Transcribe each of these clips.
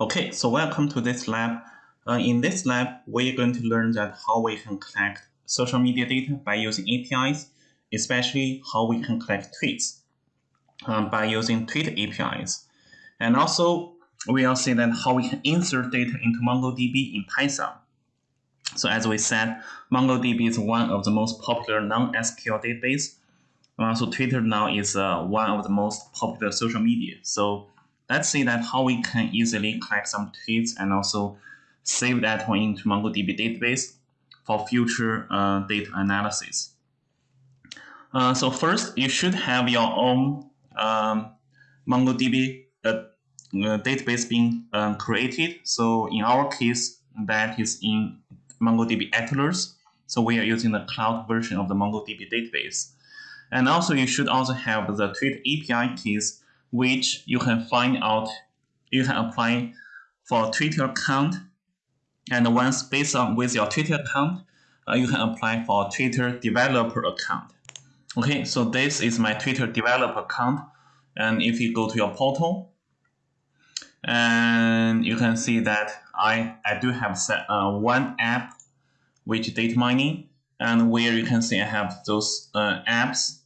Okay, so welcome to this lab. Uh, in this lab, we're going to learn that how we can collect social media data by using APIs, especially how we can collect tweets um, by using tweet APIs. And also, we'll see that how we can insert data into MongoDB in Python. So as we said, MongoDB is one of the most popular non-SQL database. Uh, so Twitter now is uh, one of the most popular social media. So let's see that how we can easily collect some tweets and also save that one into MongoDB database for future uh, data analysis. Uh, so first, you should have your own um, MongoDB uh, uh, database being um, created. So in our case, that is in MongoDB Atlas. So we are using the cloud version of the MongoDB database. And also you should also have the Tweet API keys which you can find out, you can apply for Twitter account. And once based on with your Twitter account, uh, you can apply for Twitter developer account. Okay, so this is my Twitter developer account. And if you go to your portal, and you can see that I, I do have set, uh, one app, which data mining, and where you can see I have those uh, apps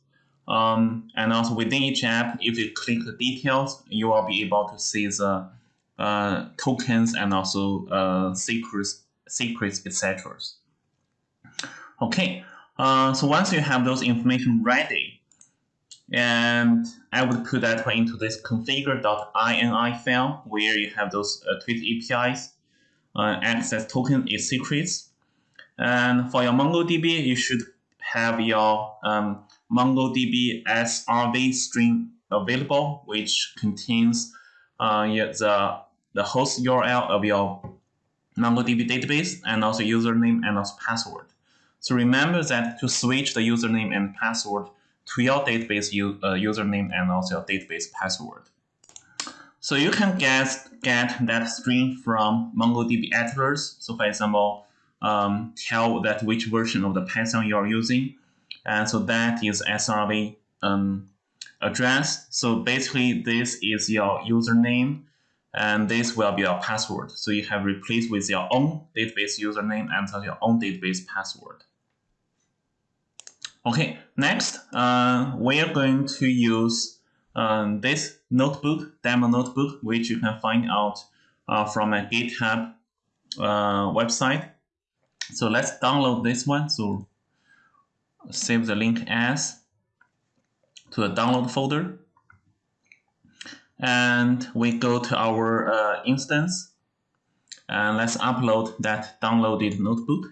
um, and also within each app, if you click the details, you will be able to see the uh, tokens and also uh, secrets, secrets, etc. Okay, uh, so once you have those information ready, and I would put that into this configure.ini file where you have those uh, tweet APIs, uh, access token is secrets. And for your MongoDB, you should have your um, MongoDB SRV string available, which contains uh, the, the host URL of your MongoDB database and also username and also password. So remember that to switch the username and password to your database uh, username and also your database password. So you can get, get that string from MongoDB Atlas. So for example, um, tell that which version of the Python you are using and so that is SRV um, address. So basically, this is your username, and this will be your password. So you have replaced with your own database username and your own database password. Okay, next, uh, we are going to use um, this notebook, demo notebook, which you can find out uh, from a GitHub uh, website. So let's download this one. So save the link as to the download folder. And we go to our uh, instance and let's upload that downloaded notebook.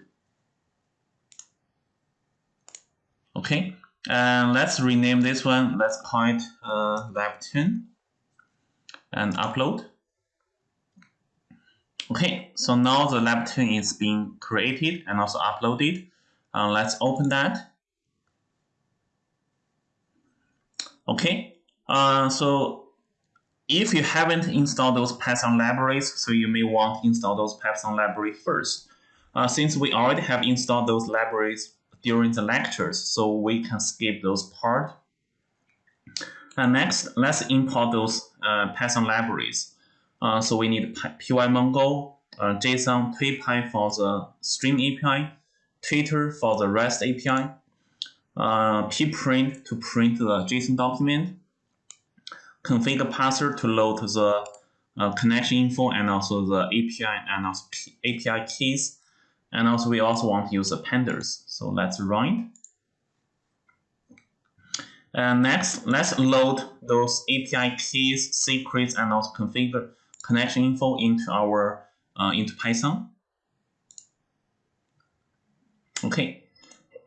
Okay, and let's rename this one. Let's call it uh, Lab 10 and upload. Okay, so now the Lab 10 is being created and also uploaded. Uh, let's open that. Okay, uh, so if you haven't installed those Python libraries, so you may want to install those Python library first. Uh, since we already have installed those libraries during the lectures, so we can skip those part. And next, let's import those uh, Python libraries. Uh, so we need pymongo, uh, JSON, Tweepy for the stream API, Twitter for the REST API, uh, pprint to print the JSON document, configure parser to load the uh, connection info and also the API and also API keys. And also we also want to use the pandas. So let's run. And next, let's load those API keys, secrets, and also configure connection info into our uh, into Python. Okay,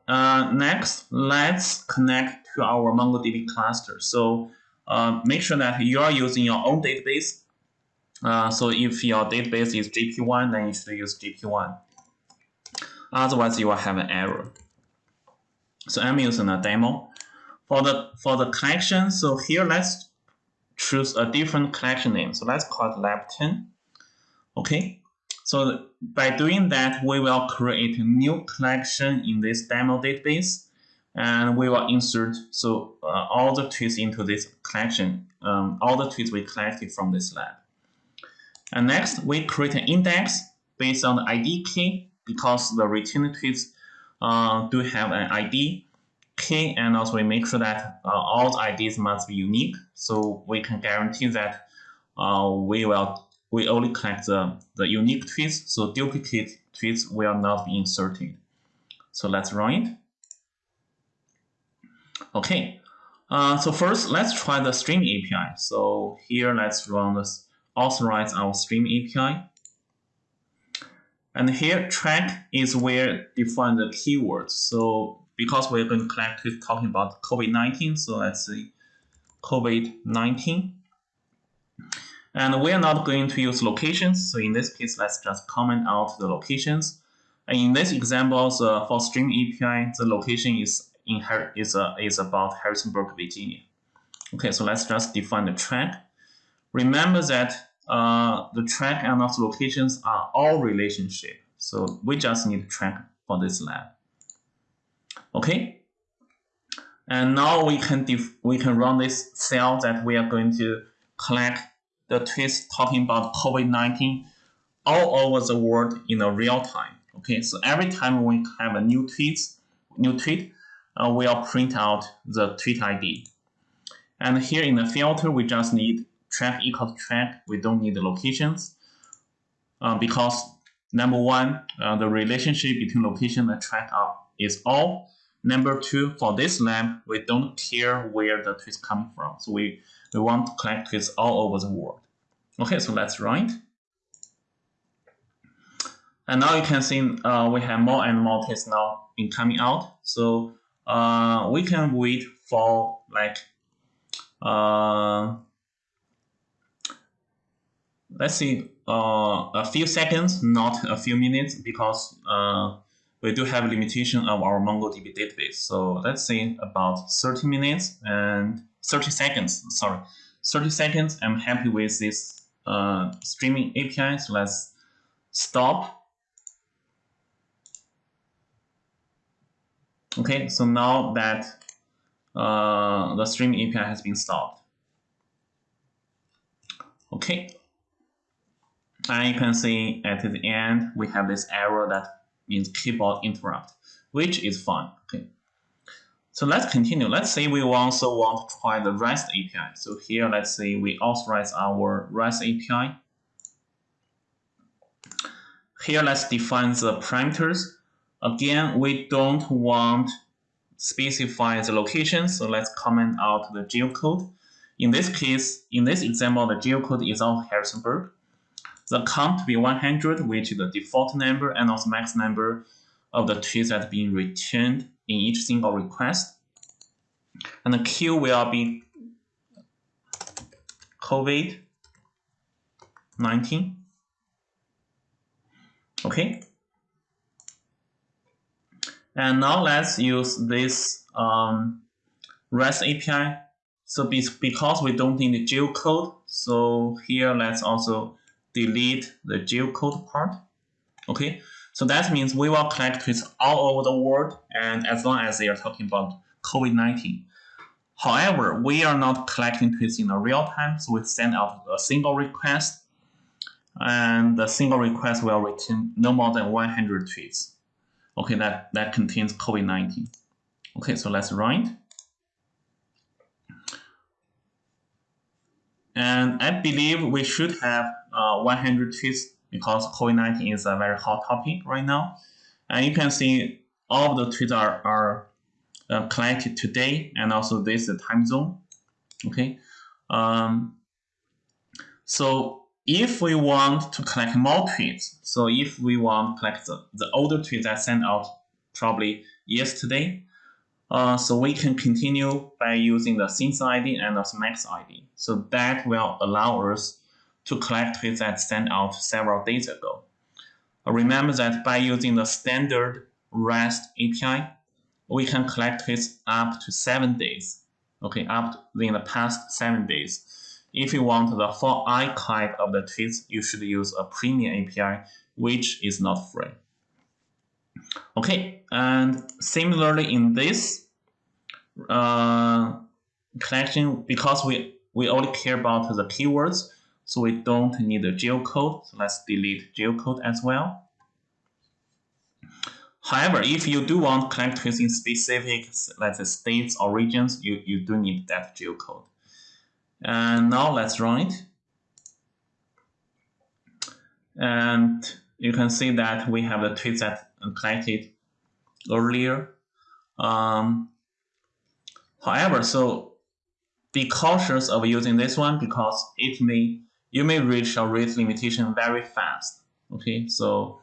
uh, next, let's connect to our MongoDB cluster. So uh, make sure that you are using your own database. Uh, so if your database is GP1, then you should use GP1. Otherwise, you will have an error. So I'm using a demo. For the for the collection, so here let's choose a different collection name. So let's call it lab10. Okay. So by doing that, we will create a new collection in this demo database, and we will insert so uh, all the tweets into this collection, um, all the tweets we collected from this lab. And next, we create an index based on the ID key because the returned tweets uh, do have an ID key, and also we make sure that uh, all the IDs must be unique, so we can guarantee that uh, we will we only collect the, the unique tweets, so duplicate tweets will not be inserted. So let's run it. Okay, uh, so first let's try the stream API. So here let's run this authorize our stream API. And here track is where define the keywords. So because we're going to collect talking about COVID-19, so let's see COVID-19. And we are not going to use locations. So in this case, let's just comment out the locations. And in this example, so for Stream API, the location is in is uh, is about Harrisonburg, Virginia. Okay, so let's just define the track. Remember that uh, the track and also locations are all relationship. So we just need track for this lab. Okay. And now we can we can run this cell that we are going to collect the tweets talking about COVID-19 all over the world in a real time. Okay, so every time we have a new tweet, new tweet, uh, we'll print out the tweet ID. And here in the filter, we just need track equals track. We don't need the locations uh, because number one, uh, the relationship between location and track are, is all. Number two, for this lab, we don't care where the tweet come from. So we, we want to collect tweets all over the world. Okay, so let's it. And now you can see uh, we have more and more tests now in coming out. So uh, we can wait for like uh, let's see uh, a few seconds, not a few minutes, because uh, we do have a limitation of our MongoDB database. So let's say about 30 minutes and 30 seconds, sorry, 30 seconds. I'm happy with this uh, streaming API. So let's stop. Okay, so now that uh, the streaming API has been stopped. Okay, and you can see at the end, we have this error that means keyboard interrupt, which is fine. Okay. So let's continue. Let's say we also want to try the REST API. So here, let's say we authorize our REST API. Here, let's define the parameters. Again, we don't want specify the location, so let's comment out the geocode. In this case, in this example, the geocode is of Harrisonburg. The count to be 100, which is the default number and also max number of the tweets that being returned in each single request. And the queue will be COVID-19. Okay. And now let's use this um, REST API. So because we don't need the geocode, so here let's also delete the geocode part. Okay, so that means we will collect tweets all over the world and as long as they are talking about COVID-19. However, we are not collecting tweets in a real time, so we send out a single request and the single request will return no more than 100 tweets. Okay, that, that contains COVID-19. Okay, so let's run. And I believe we should have uh, 100 tweets because COVID-19 is a very hot topic right now. And you can see all of the tweets are, are uh, collected today and also this is the time zone. Okay. Um, so if we want to collect more tweets, so if we want to collect the, the older tweets that sent out probably yesterday, uh, so we can continue by using the since ID and the max ID. So that will allow us to collect tweets that sent out several days ago. Uh, remember that by using the standard REST API, we can collect tweets up to seven days. Okay, up in the past seven days. If you want the full archive of the tweets, you should use a premium API, which is not free. Okay, and similarly in this uh, collection, because we, we only care about the keywords, So we don't need a geocode. So let's delete geocode as well. However, if you do want tweets in specific, let's say states or regions, you, you do need that geocode. And now let's run it. And you can see that we have the tweets that collected earlier. Um, however, so be cautious of using this one because it may you may reach a rate limitation very fast. Okay, so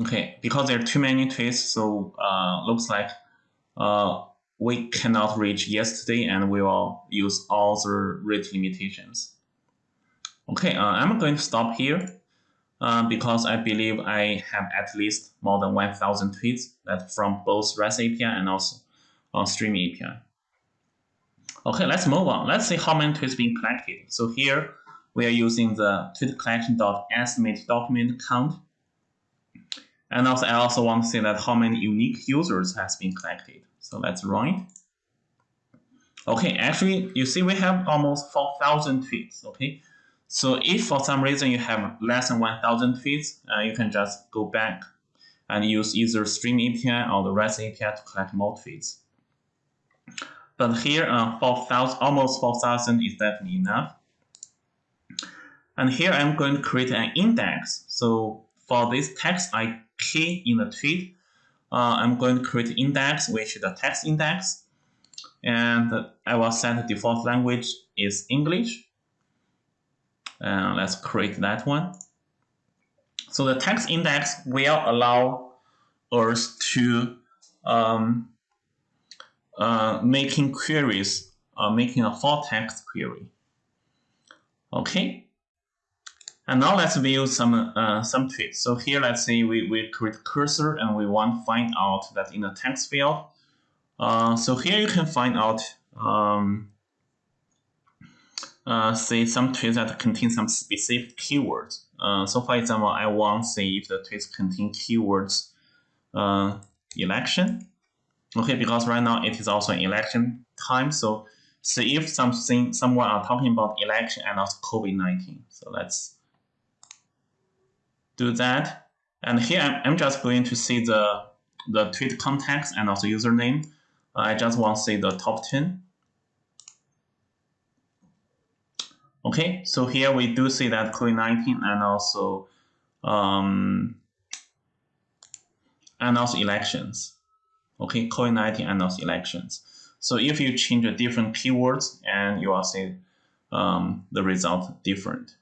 Okay, because there are too many tweets, so uh, looks like uh, we cannot reach yesterday and we will use all the rate limitations. Okay, uh, I'm going to stop here uh, because I believe I have at least more than 1,000 tweets that from both REST API and also uh, Stream API. Okay, let's move on. Let's see how many tweets being collected. So here we are using the tweet collection dot estimate document count and also, I also want to see that how many unique users has been collected. So let's run it. Okay, actually, you see we have almost 4,000 tweets, okay? So if for some reason you have less than 1,000 feeds, uh, you can just go back and use either Stream API or the REST API to collect more feeds. But here, uh, 4,000, almost 4,000 is definitely enough. And here I'm going to create an index. So for this text I key in the tweet, uh, I'm going to create index, which is the text index. And I will set the default language is English. Uh, let's create that one. So the text index will allow us to um, uh, making queries, uh, making a full text query. Okay, and now let's view some uh, some tweets. So here, let's say we, we create cursor and we want to find out that in the text field. Uh, so here you can find out, um, uh, say some tweets that contain some specific keywords. Uh, so for example, I want to see if the tweets contain keywords uh, election. Okay, because right now it is also election time. So see if something someone are talking about election and also COVID-19. So let's do that. And here I'm, I'm just going to see the, the tweet context and also username. I just want to see the top 10. Okay, so here we do see that COVID-19 and also um, and also elections. Okay, COVID-19 and also elections. So if you change the different keywords and you will see um, the result different.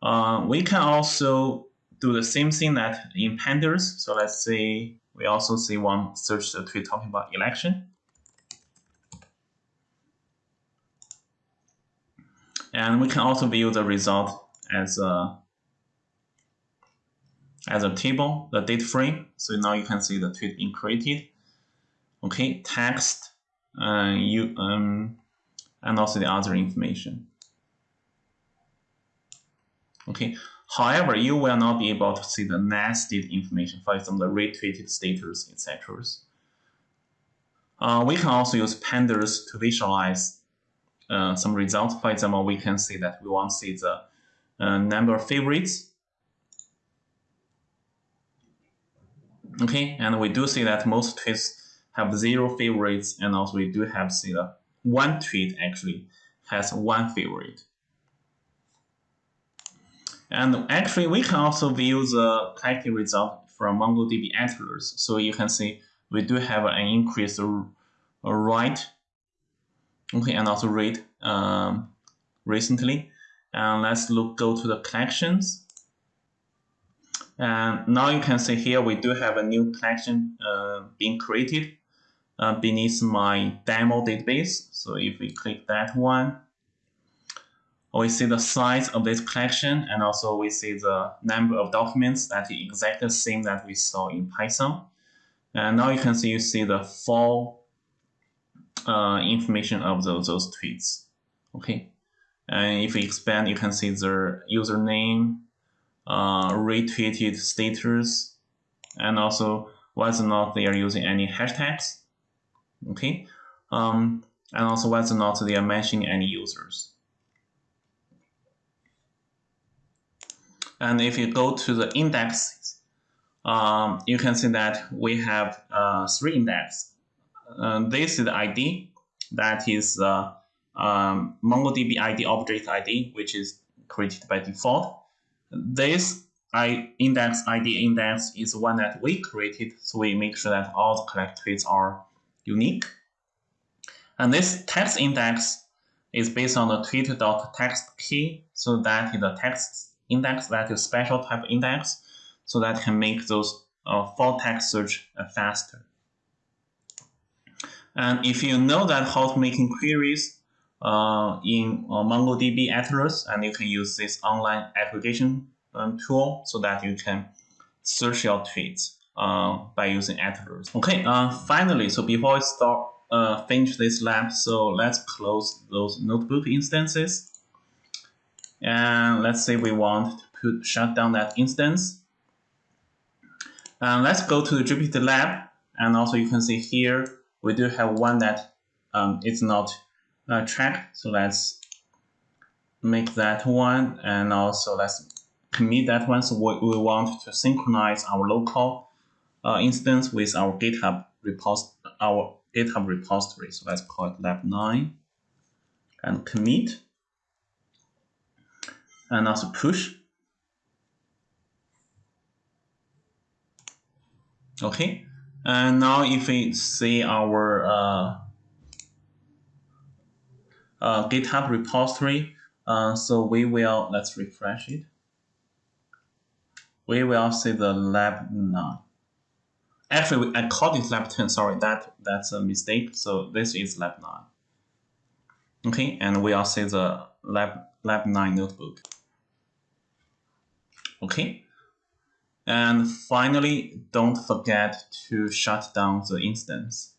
Uh, we can also do the same thing that in pandas. So let's say we also see one search the tweet talking about election. And we can also view the result as a as a table, the date frame. So now you can see the tweet being created. Okay, text, uh, you um, and also the other information. Okay. However, you will not be able to see the nested information, for example, the retweeted status, etc. Uh, we can also use pandas to visualize uh, some results. For example, we can see that we want to see the uh, number of favorites. Okay, and we do see that most tweets have zero favorites, and also we do have see that one tweet actually has one favorite. And actually, we can also view the collected result from MongoDB Atlas. So you can see we do have an increased write, okay, and also read um, recently. And let's look go to the collections. And now you can see here we do have a new collection uh, being created uh, beneath my demo database. So if we click that one, we see the size of this collection and also we see the number of documents that is exactly the same that we saw in Python. And now you can see you see the full uh, information of those, those tweets. Okay. And if we expand, you can see the username, uh, retweeted status, and also whether or not they are using any hashtags. Okay, um, and also whether or not they are mentioning any users. And if you go to the indexes, um, you can see that we have uh, three indexes. Uh, this is the ID, that is uh, um, MongoDB ID object ID, which is created by default. This I index ID index is one that we created, so we make sure that all the collect tweets are unique. And this text index is based on the tweet.text key, so that is a text index that is special type index, so that can make those uh, full text search uh, faster. And if you know that how to making queries uh, in uh, MongoDB Atlas, and you can use this online aggregation um, tool so that you can search your tweets uh, by using Atlas. Okay, uh, finally, so before I start uh, finish this lab, so let's close those notebook instances. And let's say we want to put shut down that instance. And let's go to the Jupyter lab. And also you can see here, we do have one that um, is not uh, tracked. So let's make that one. And also let's commit that one. So we, we want to synchronize our local uh, instance with our GitHub repos our GitHub repository. So let's call it lab9 and commit and also push. Okay, and now if we see our uh, uh, GitHub repository, uh, so we will, let's refresh it we will see the lab 9. Actually, I called it lab 10, sorry, that that's a mistake. So this is lab 9. Okay, and we will see the lab, lab 9 notebook. Okay, and finally, don't forget to shut down the instance.